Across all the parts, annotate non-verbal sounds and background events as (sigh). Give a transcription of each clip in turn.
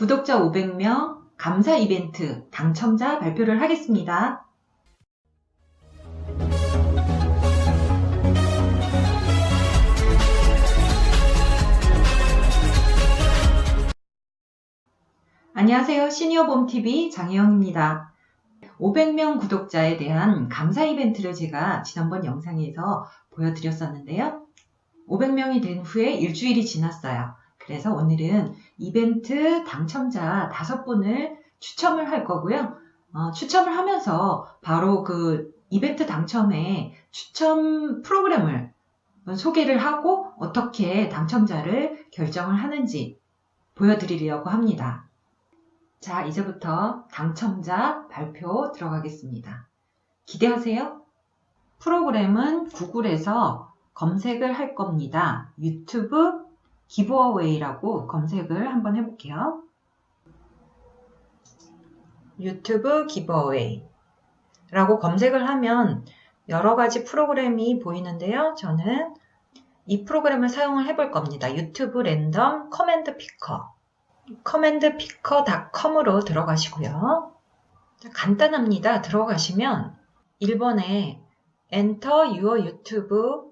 구독자 500명 감사 이벤트 당첨자 발표를 하겠습니다. 안녕하세요. 시니어봄TV 장혜영입니다. 500명 구독자에 대한 감사 이벤트를 제가 지난번 영상에서 보여드렸었는데요. 500명이 된 후에 일주일이 지났어요. 그래서 오늘은 이벤트 당첨자 5분을 추첨을 할 거고요. 어, 추첨을 하면서 바로 그 이벤트 당첨의 추첨 프로그램을 소개를 하고 어떻게 당첨자를 결정을 하는지 보여드리려고 합니다. 자, 이제부터 당첨자 발표 들어가겠습니다. 기대하세요. 프로그램은 구글에서 검색을 할 겁니다. YouTube giveaway라고 검색을 한번 해볼게요. YouTube giveaway 라고 검색을 하면 여러 가지 프로그램이 보이는데요. 저는 이 프로그램을 사용을 해볼 겁니다. YouTube random comment picker comment picker.com으로 들어가시고요. 간단합니다. 들어가시면 1번에 Enter your YouTube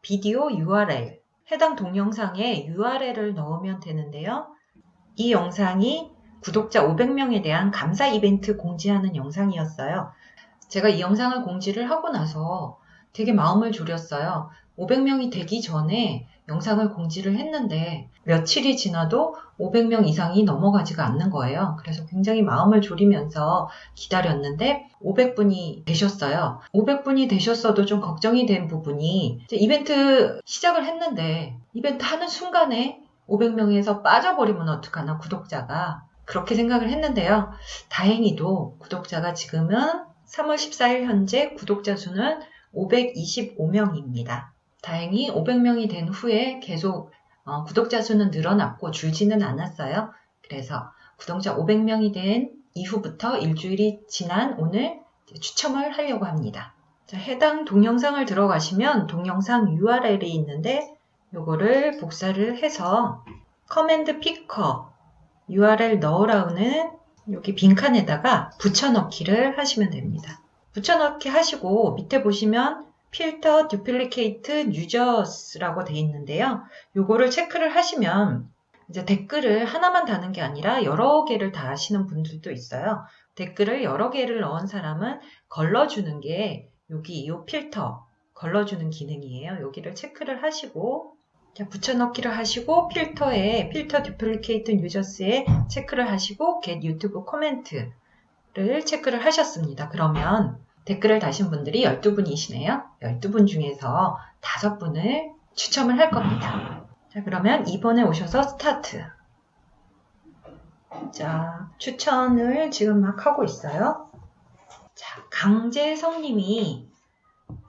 비디오 URL 해당 동영상에 URL을 넣으면 되는데요. 이 영상이 구독자 500명에 대한 감사 이벤트 공지하는 영상이었어요. 제가 이 영상을 공지를 하고 나서 되게 마음을 졸였어요. 500명이 되기 전에 영상을 공지를 했는데 며칠이 지나도 500명 이상이 넘어가지가 않는 거예요. 그래서 굉장히 마음을 졸이면서 기다렸는데 500분이 되셨어요. 500분이 되셨어도 좀 걱정이 된 부분이 이벤트 시작을 했는데 이벤트 하는 순간에 500명에서 빠져버리면 어떡하나 구독자가 그렇게 생각을 했는데요. 다행히도 구독자가 지금은 3월 14일 현재 구독자 수는 525명입니다. 다행히 500명이 된 후에 계속 어, 구독자 수는 늘어났고 줄지는 않았어요. 그래서 구독자 500명이 된 이후부터 일주일이 지난 오늘 추첨을 하려고 합니다. 자, 해당 동영상을 들어가시면 동영상 URL이 있는데 요거를 복사를 해서 comment picker URL 넣으라는 여기 빈칸에다가 붙여넣기를 하시면 됩니다. 붙여넣기 하시고 밑에 보시면 filter duplicate users라고 되어 있는데요. 요거를 체크를 하시면 이제 댓글을 하나만 다는 게 아니라 여러 개를 다 하시는 분들도 있어요. 댓글을 여러 개를 넣은 사람은 걸러주는 게 여기 이 필터 걸러주는 기능이에요. 여기를 체크를 하시고 붙여넣기를 하시고 필터에 필터 듀플리케이트 유저스에 체크를 하시고 get 유튜브 코멘트를 체크를 하셨습니다. 그러면 댓글을 다신 분들이 12분이시네요. 12분 중에서 5분을 추첨을 할 겁니다. 자, 그러면 2번에 오셔서 스타트. 자, 추천을 지금 막 하고 있어요. 자, 강재성 님이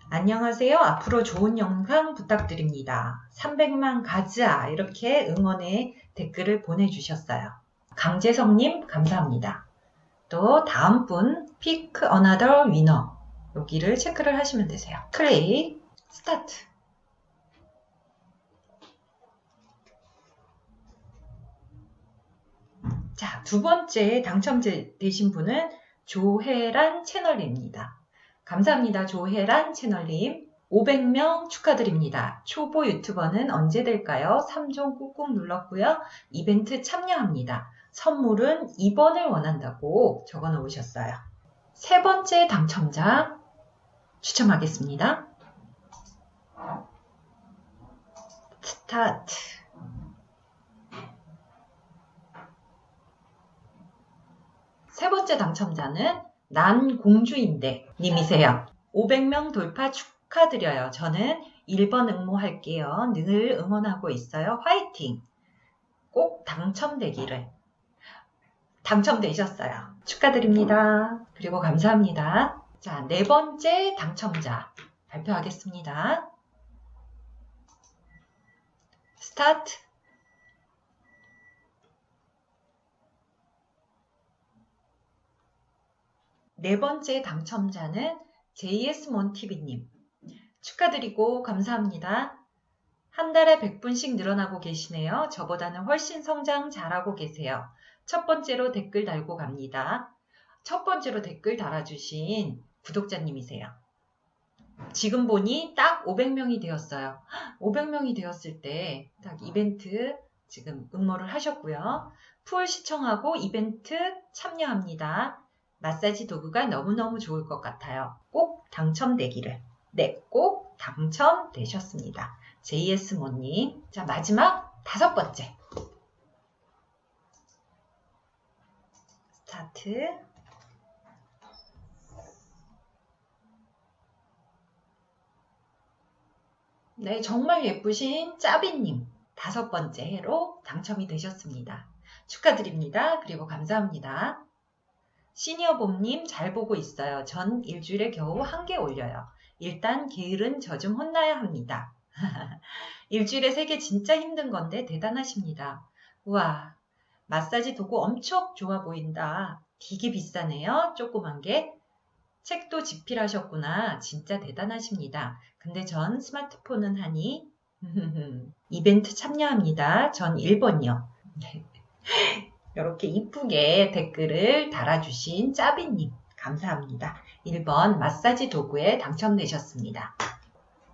안녕하세요. 앞으로 좋은 영상 부탁드립니다. 300만 가자. 이렇게 응원의 댓글을 보내주셨어요. 강재성님, 감사합니다. 또 다음 분 pick another winner 여기를 체크를 하시면 되세요. 클릭 스타트 자, 두 번째 당첨되신 분은 조혜란 채널입니다. 감사합니다. 조혜란 채널님. 500명 축하드립니다. 초보 유튜버는 언제 될까요? 3종 꾹꾹 눌렀고요. 이벤트 참여합니다. 선물은 2번을 원한다고 적어 놓으셨어요. 세 번째 당첨자 추첨하겠습니다. 스타트 세 번째 당첨자는 난 공주인데 님이세요. 500명 돌파 축하드려요. 저는 1번 응모할게요. 늘 응원하고 있어요. 화이팅! 꼭 당첨되기를 당첨되셨어요. 축하드립니다. 그리고 감사합니다. 자, 네 번째 당첨자 발표하겠습니다. 스타트. 네 번째 당첨자는 JS몬TV님. 축하드리고 감사합니다. 한 달에 100분씩 늘어나고 계시네요. 저보다는 훨씬 성장 잘하고 계세요. 첫 번째로 댓글 달고 갑니다. 첫 번째로 댓글 달아주신 구독자님이세요. 지금 보니 딱 500명이 되었어요. 500명이 되었을 때 딱 이벤트 지금 응모를 하셨고요. 풀 시청하고 이벤트 참여합니다. 마사지 도구가 너무너무 좋을 것 같아요. 꼭 당첨되기를. 네, 꼭 당첨되셨습니다. JS모님. 자, 마지막 다섯 번째. 스타트. 네, 정말 예쁘신 짜비님. 다섯 번째 해로 당첨이 되셨습니다. 축하드립니다. 그리고 감사합니다. 시니어봄님 잘 보고 있어요. 전 일주일에 겨우 한 개 올려요. 일단 게으른 저 좀 혼나야 합니다. (laughs) 일주일에 세 개 진짜 힘든 건데 대단하십니다. 우와, 마사지 도구 엄청 좋아 보인다. 되게 비싸네요. 조그만 게. 책도 집필하셨구나. 진짜 대단하십니다. 근데 전 스마트폰은 하니 (laughs) 이벤트 참여합니다. 전 1번이요. (laughs) 이렇게 이쁘게 댓글을 달아주신 짜비님 감사합니다. 1번 마사지 도구에 당첨되셨습니다.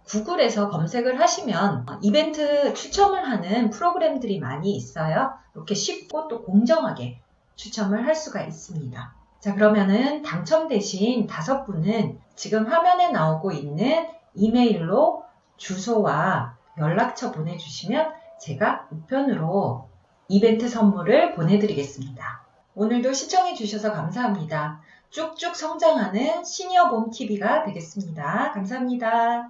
구글에서 검색을 하시면 이벤트 추첨을 하는 프로그램들이 많이 있어요. 이렇게 쉽고 또 공정하게 추첨을 할 수가 있습니다. 자 그러면은 당첨되신 다섯 분은 지금 화면에 나오고 있는 이메일로 주소와 연락처 보내주시면 제가 우편으로 이벤트 선물을 보내드리겠습니다. 오늘도 시청해주셔서 감사합니다. 쭉쭉 성장하는 시니어봄 TV가 되겠습니다. 감사합니다.